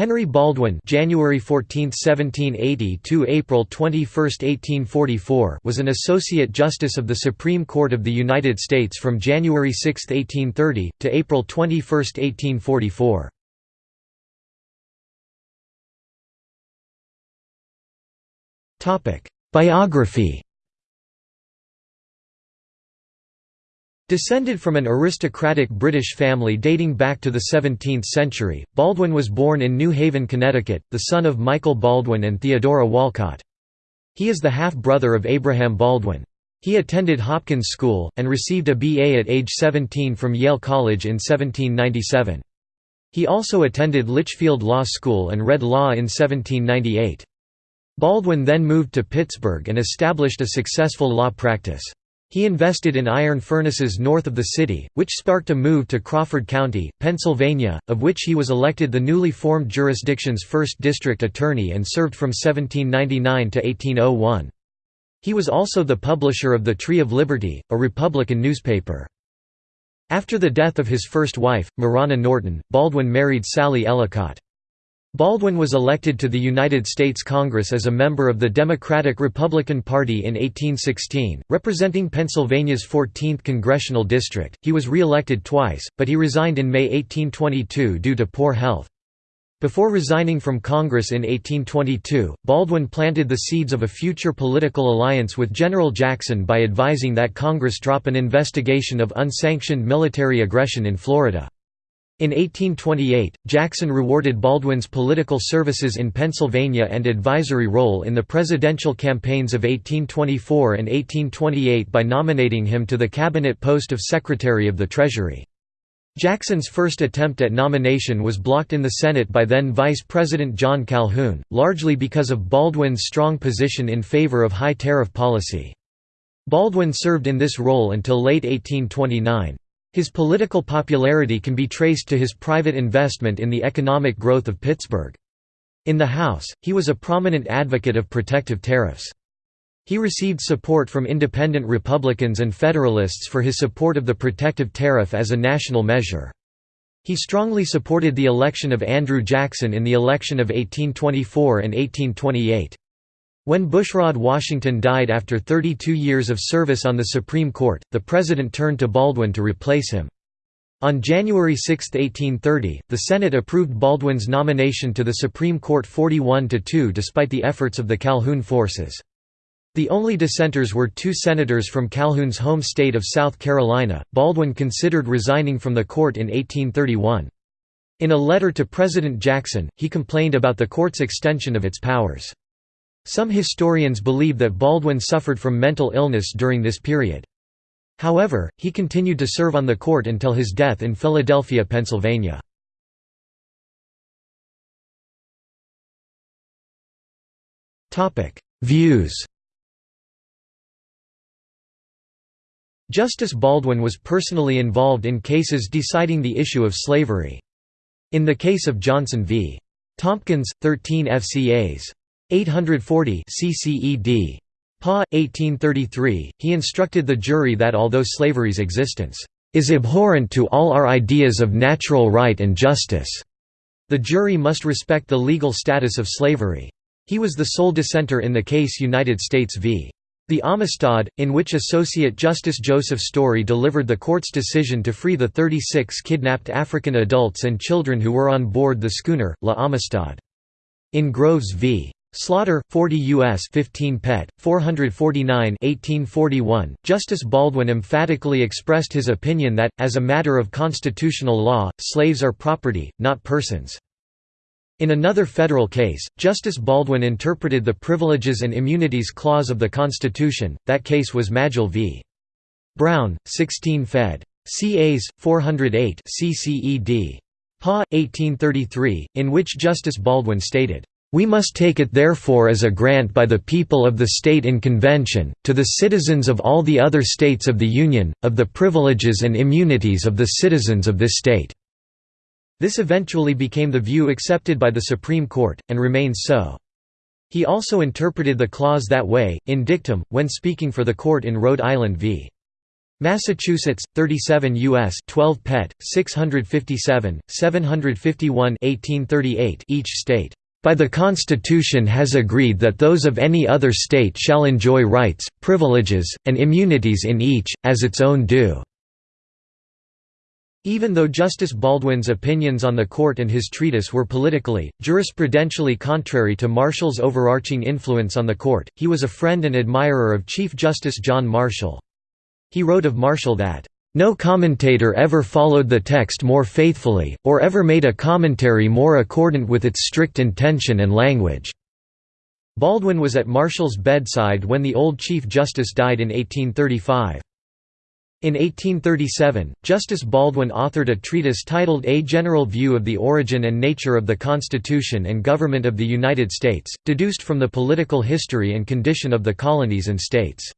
Henry Baldwin (January 14, 1780 to April 21, 1844) was an associate justice of the Supreme Court of the United States from January 6, 1830 to April 21, 1844. Topic: Biography Descended from an aristocratic British family dating back to the 17th century, Baldwin was born in New Haven, Connecticut, the son of Michael Baldwin and Theodora Wolcott. He is the half-brother of Abraham Baldwin. He attended Hopkins School, and received a BA at age 17 from Yale College in 1797. He also attended Litchfield Law School and read law in 1798. Baldwin then moved to Pittsburgh and established a successful law practice. He invested in iron furnaces north of the city, which sparked a move to Crawford County, Pennsylvania, of which he was elected the newly formed jurisdiction's first district attorney and served from 1799 to 1801. He was also the publisher of the Tree of Liberty, a Republican newspaper. After the death of his first wife, Marianna Norton, Baldwin married Sally Ellicott. Baldwin was elected to the United States Congress as a member of the Democratic-Republican Party in 1816, representing Pennsylvania's 14th congressional district. He was re-elected twice, but he resigned in May 1822 due to poor health. Before resigning from Congress in 1822, Baldwin planted the seeds of a future political alliance with General Jackson by advising that Congress drop an investigation of unsanctioned military aggression in Florida. In 1828, Jackson rewarded Baldwin's political services in Pennsylvania and advisory role in the presidential campaigns of 1824 and 1828 by nominating him to the cabinet post of Secretary of the Treasury. Jackson's first attempt at nomination was blocked in the Senate by then Vice President John Calhoun, largely because of Baldwin's strong position in favor of high tariff policy. Baldwin served in this role until late 1829. His political popularity can be traced to his private investment in the economic growth of Pittsburgh. In the House, he was a prominent advocate of protective tariffs. He received support from independent Republicans and Federalists for his support of the protective tariff as a national measure. He strongly supported the election of Andrew Jackson in the election of 1824 and 1828. When Bushrod Washington died after 32 years of service on the Supreme Court, the President turned to Baldwin to replace him. On January 6, 1830, the Senate approved Baldwin's nomination to the Supreme Court 41–2 despite the efforts of the Calhoun forces. The only dissenters were two senators from Calhoun's home state of South Carolina. Baldwin considered resigning from the court in 1831. In a letter to President Jackson, he complained about the court's extension of its powers. Some historians believe that Baldwin suffered from mental illness during this period. However, he continued to serve on the court until his death in Philadelphia, Pennsylvania. Views Justice Baldwin was personally involved in cases deciding the issue of slavery. In the case of Johnson v. Tompkins, 13 FCAs. 840 CCED. Pa. 1833, he instructed the jury that although slavery's existence is abhorrent to all our ideas of natural right and justice, the jury must respect the legal status of slavery. He was the sole dissenter in the case United States v. The Amistad, in which Associate Justice Joseph Story delivered the court's decision to free the 36 kidnapped African adults and children who were on board the schooner, La Amistad. In Groves v. Slaughter, 40 U.S. 15 Pet. 449 1841, Justice Baldwin emphatically expressed his opinion that, as a matter of constitutional law, slaves are property, not persons. In another federal case, Justice Baldwin interpreted the Privileges and Immunities Clause of the Constitution, that case was Magill v. Brown, 16 Fed. CAs, 408 CCED. Pa. 1833, in which Justice Baldwin stated, we must take it therefore as a grant by the people of the state in convention, to the citizens of all the other states of the Union, of the privileges and immunities of the citizens of this state." This eventually became the view accepted by the Supreme Court, and remains so. He also interpreted the clause that way, in dictum, when speaking for the court in Rhode Island v. Massachusetts 37 US 12 Pet 657 751 1838 each state by the Constitution has agreed that those of any other state shall enjoy rights, privileges, and immunities in each, as its own due." Even though Justice Baldwin's opinions on the court and his treatise were politically, jurisprudentially contrary to Marshall's overarching influence on the court, he was a friend and admirer of Chief Justice John Marshall. He wrote of Marshall that, no commentator ever followed the text more faithfully, or ever made a commentary more accordant with its strict intention and language." Baldwin was at Marshall's bedside when the old Chief Justice died in 1835. In 1837, Justice Baldwin authored a treatise titled A General View of the Origin and Nature of the Constitution and Government of the United States, deduced from the political history and condition of the colonies and states.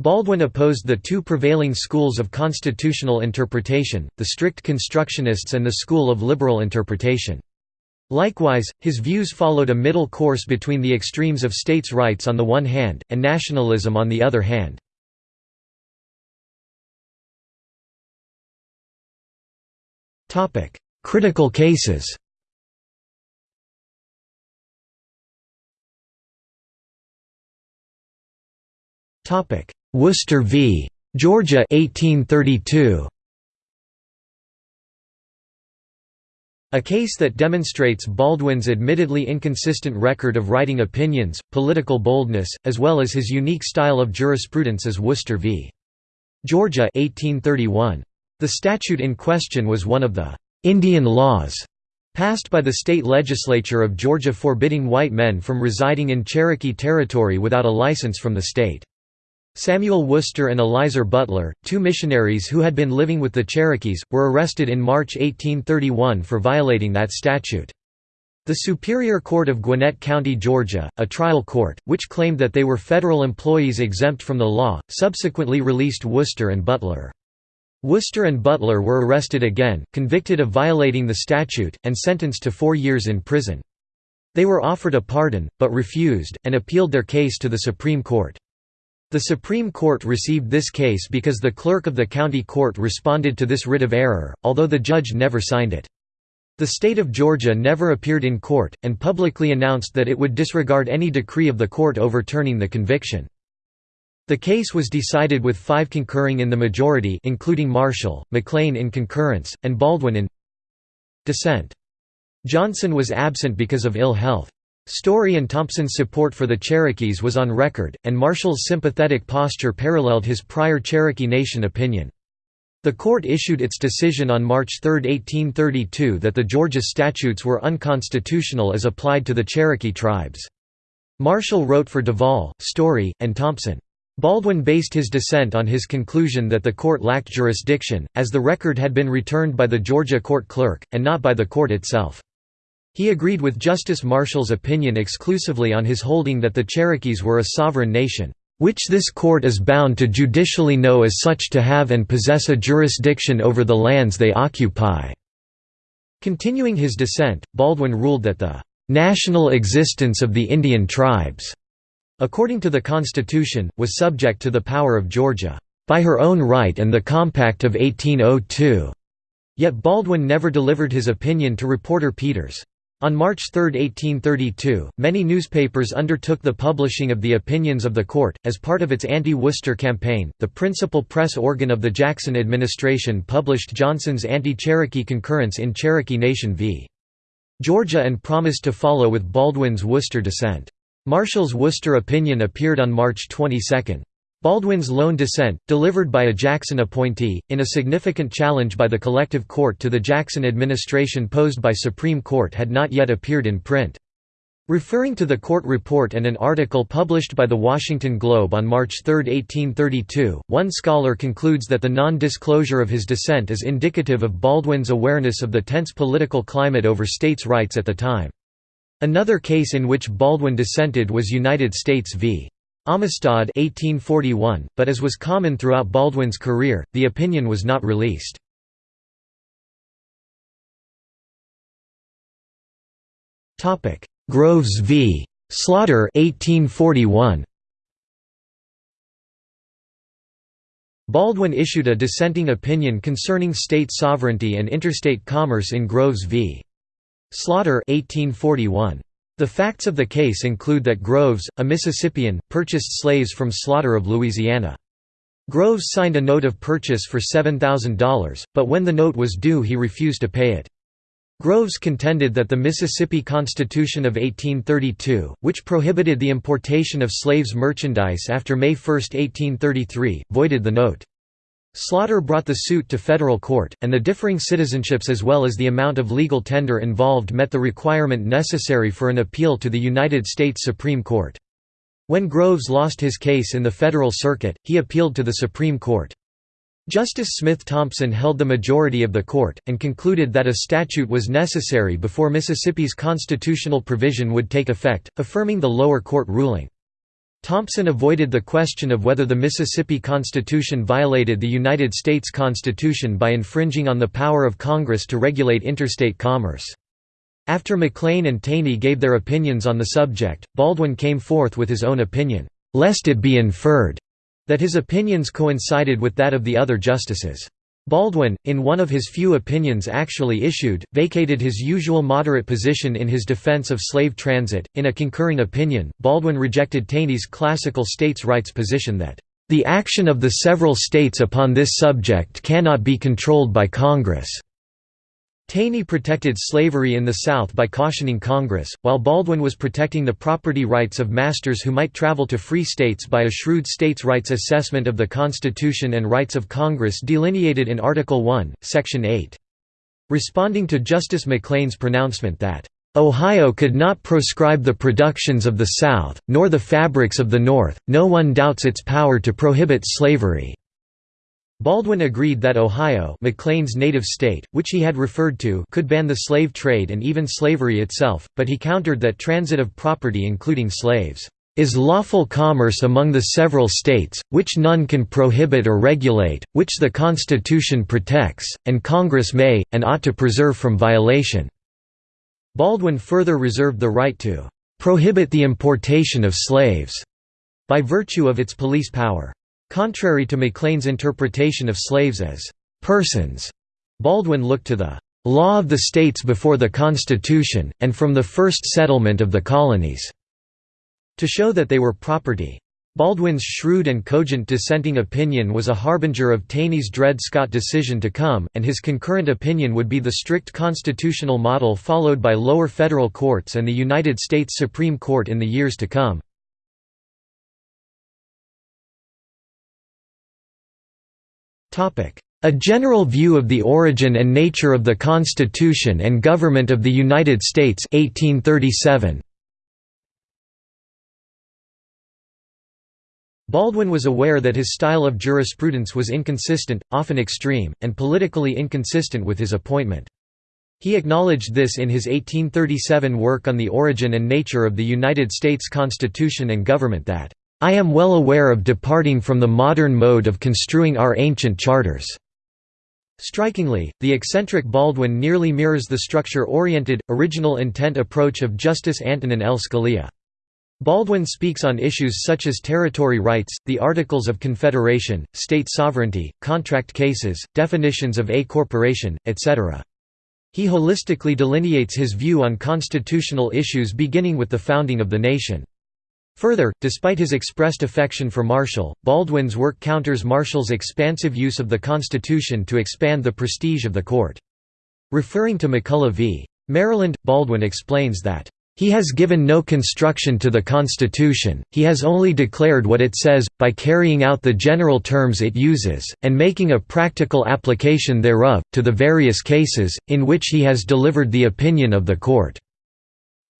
Baldwin opposed the two prevailing schools of constitutional interpretation, the strict constructionists and the school of liberal interpretation. Likewise, his views followed a middle course between the extremes of states' rights on the one hand, and nationalism on the other hand. Critical cases Topic: Worcester v. Georgia 1832. A case that demonstrates Baldwin's admittedly inconsistent record of writing opinions, political boldness, as well as his unique style of jurisprudence is Worcester v. Georgia 1831. The statute in question was one of the «Indian laws» passed by the state legislature of Georgia forbidding white men from residing in Cherokee territory without a license from the state. Samuel Worcester and Elizur Butler, two missionaries who had been living with the Cherokees, were arrested in March 1831 for violating that statute. The Superior Court of Gwinnett County, Georgia, a trial court, which claimed that they were federal employees exempt from the law, subsequently released Worcester and Butler. Worcester and Butler were arrested again, convicted of violating the statute, and sentenced to four years in prison. They were offered a pardon, but refused, and appealed their case to the Supreme Court. The Supreme Court received this case because the clerk of the county court responded to this writ of error, although the judge never signed it. The state of Georgia never appeared in court, and publicly announced that it would disregard any decree of the court overturning the conviction. The case was decided with five concurring in the majority including Marshall, McLean in concurrence, and Baldwin in dissent. Johnson was absent because of ill health. Story and Thompson's support for the Cherokees was on record, and Marshall's sympathetic posture paralleled his prior Cherokee Nation opinion. The court issued its decision on March 3, 1832 that the Georgia statutes were unconstitutional as applied to the Cherokee tribes. Marshall wrote for Duvall, Story, and Thompson. Baldwin based his dissent on his conclusion that the court lacked jurisdiction, as the record had been returned by the Georgia court clerk, and not by the court itself. He agreed with Justice Marshall's opinion exclusively on his holding that the Cherokees were a sovereign nation, "...which this court is bound to judicially know as such to have and possess a jurisdiction over the lands they occupy." Continuing his dissent, Baldwin ruled that the "...national existence of the Indian tribes," according to the Constitution, was subject to the power of Georgia, "...by her own right and the Compact of 1802." Yet Baldwin never delivered his opinion to reporter Peters. On March 3, 1832, many newspapers undertook the publishing of the opinions of the court. As part of its anti Worcester campaign, the principal press organ of the Jackson administration published Johnson's anti Cherokee concurrence in Cherokee Nation v. Georgia and promised to follow with Baldwin's Worcester dissent. Marshall's Worcester opinion appeared on March 22. Baldwin's lone dissent, delivered by a Jackson appointee, in a significant challenge by the collective court to the Jackson administration posed by Supreme Court had not yet appeared in print. Referring to the court report and an article published by the Washington Globe on March 3, 1832, one scholar concludes that the non-disclosure of his dissent is indicative of Baldwin's awareness of the tense political climate over states' rights at the time. Another case in which Baldwin dissented was United States v. Amistad 1841, but as was common throughout Baldwin's career, the opinion was not released. Groves v. Slaughter 1841. Baldwin issued a dissenting opinion concerning state sovereignty and interstate commerce in Groves v. Slaughter 1841. The facts of the case include that Groves, a Mississippian, purchased slaves from Slaughter of Louisiana. Groves signed a note of purchase for $7,000, but when the note was due he refused to pay it. Groves contended that the Mississippi Constitution of 1832, which prohibited the importation of slaves' merchandise after May 1, 1833, voided the note. Slaughter brought the suit to federal court, and the differing citizenships as well as the amount of legal tender involved met the requirement necessary for an appeal to the United States Supreme Court. When Groves lost his case in the Federal Circuit, he appealed to the Supreme Court. Justice Smith Thompson held the majority of the court, and concluded that a statute was necessary before Mississippi's constitutional provision would take effect, affirming the lower court ruling. Thompson avoided the question of whether the Mississippi Constitution violated the United States Constitution by infringing on the power of Congress to regulate interstate commerce. After McLean and Taney gave their opinions on the subject, Baldwin came forth with his own opinion, "...lest it be inferred," that his opinions coincided with that of the other justices. Baldwin, in one of his few opinions actually issued, vacated his usual moderate position in his defense of slave transit. In a concurring opinion, Baldwin rejected Taney's classical states' rights position that, the action of the several states upon this subject cannot be controlled by Congress. Taney protected slavery in the South by cautioning Congress, while Baldwin was protecting the property rights of masters who might travel to free states by a shrewd states' rights assessment of the Constitution and rights of Congress delineated in Article 1, Section 8. Responding to Justice McLean's pronouncement that, "...Ohio could not proscribe the productions of the South, nor the fabrics of the North, no one doubts its power to prohibit slavery." Baldwin agreed that Ohio McLean's native state, which he had referred to could ban the slave trade and even slavery itself, but he countered that transit of property including slaves, "...is lawful commerce among the several states, which none can prohibit or regulate, which the Constitution protects, and Congress may, and ought to preserve from violation." Baldwin further reserved the right to "...prohibit the importation of slaves," by virtue of its police power. Contrary to McLean's interpretation of slaves as persons, Baldwin looked to the law of the states before the Constitution, and from the first settlement of the colonies, to show that they were property. Baldwin's shrewd and cogent dissenting opinion was a harbinger of Taney's Dred Scott decision to come, and his concurrent opinion would be the strict constitutional model followed by lower federal courts and the United States Supreme Court in the years to come. A general view of the origin and nature of the Constitution and government of the United States 1837. Baldwin was aware that his style of jurisprudence was inconsistent, often extreme, and politically inconsistent with his appointment. He acknowledged this in his 1837 work on the origin and nature of the United States Constitution and government that I am well aware of departing from the modern mode of construing our ancient charters." Strikingly, the eccentric Baldwin nearly mirrors the structure-oriented, original intent approach of Justice Antonin L. Scalia. Baldwin speaks on issues such as territory rights, the Articles of Confederation, state sovereignty, contract cases, definitions of a corporation, etc. He holistically delineates his view on constitutional issues beginning with the founding of the nation. Further, despite his expressed affection for Marshall, Baldwin's work counters Marshall's expansive use of the Constitution to expand the prestige of the court. Referring to McCulloch v. Maryland, Baldwin explains that, "...he has given no construction to the Constitution, he has only declared what it says, by carrying out the general terms it uses, and making a practical application thereof, to the various cases, in which he has delivered the opinion of the court."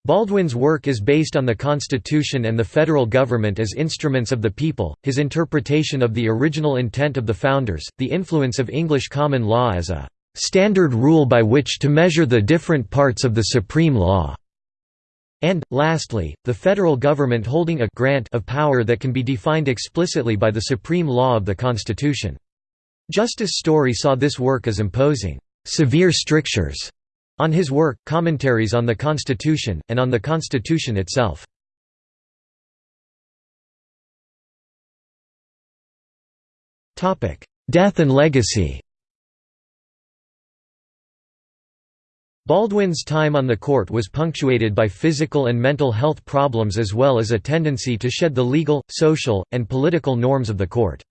Baldwin's work is based on the Constitution and the federal government as instruments of the people, his interpretation of the original intent of the Founders, the influence of English common law as a "...standard rule by which to measure the different parts of the supreme law." And, lastly, the federal government holding a grant of power that can be defined explicitly by the supreme law of the Constitution. Justice Story saw this work as imposing severe strictures on his work, Commentaries on the Constitution, and on the Constitution itself. Death and legacy Baldwin's time on the court was punctuated by physical and mental health problems as well as a tendency to shed the legal, social, and political norms of the court.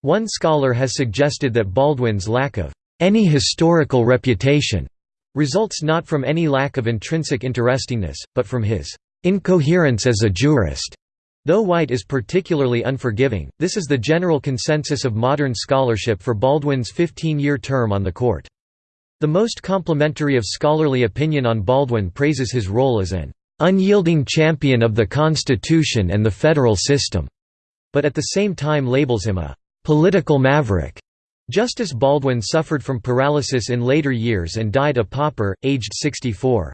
One scholar has suggested that Baldwin's lack of any historical reputation results not from any lack of intrinsic interestingness, but from his incoherence as a jurist. Though White is particularly unforgiving, this is the general consensus of modern scholarship for Baldwin's 15-year term on the court. The most complimentary of scholarly opinion on Baldwin praises his role as an unyielding champion of the Constitution and the federal system, but at the same time labels him a political maverick. Justice Baldwin suffered from paralysis in later years and died a pauper, aged 64.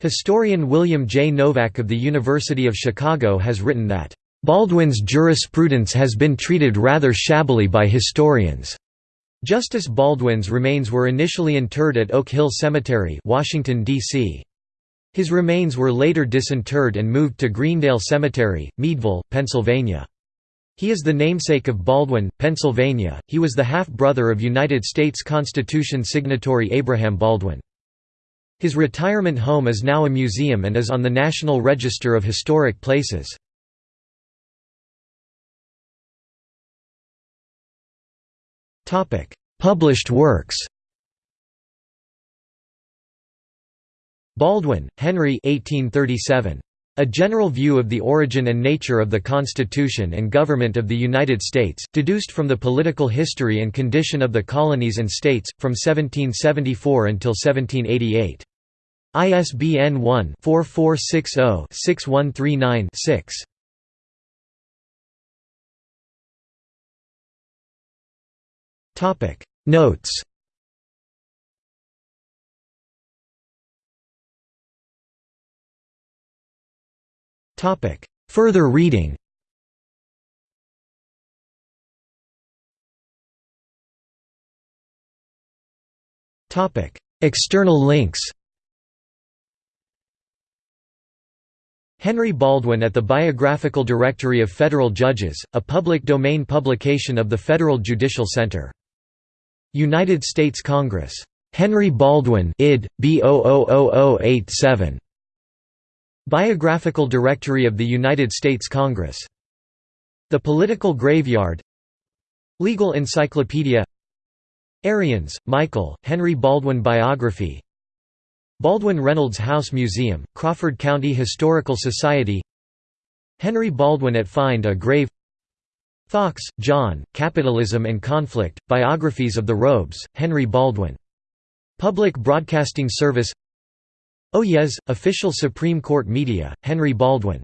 Historian William J. Novak of the University of Chicago has written that, "...Baldwin's jurisprudence has been treated rather shabbily by historians." Justice Baldwin's remains were initially interred at Oak Hill Cemetery Washington, D.C. His remains were later disinterred and moved to Greendale Cemetery, Meadville, Pennsylvania. He is the namesake of Baldwin, Pennsylvania. He was the half-brother of United States Constitution signatory Abraham Baldwin. His retirement home is now a museum and is on the National Register of Historic Places. Published works Baldwin, Henry 1837. A General View of the Origin and Nature of the Constitution and Government of the United States, deduced from the political history and condition of the colonies and states, from 1774 until 1788. ISBN 1-4460-6139-6. Topic Notes Topic. Further reading. Topic. External links. Henry Baldwin at the Biographical Directory of Federal Judges, a public domain publication of the Federal Judicial Center. United States Congress. Henry Baldwin id. B 87 Biographical Directory of the United States Congress. The Political Graveyard. Legal Encyclopedia. Ariens, Michael, Henry Baldwin Biography. Baldwin Reynolds House Museum, Crawford County Historical Society. Henry Baldwin at Find a Grave. Fox, John, Capitalism and Conflict, Biographies of the Robes, Henry Baldwin. Public Broadcasting Service Oh Yes, Official Supreme Court Media, Henry Baldwin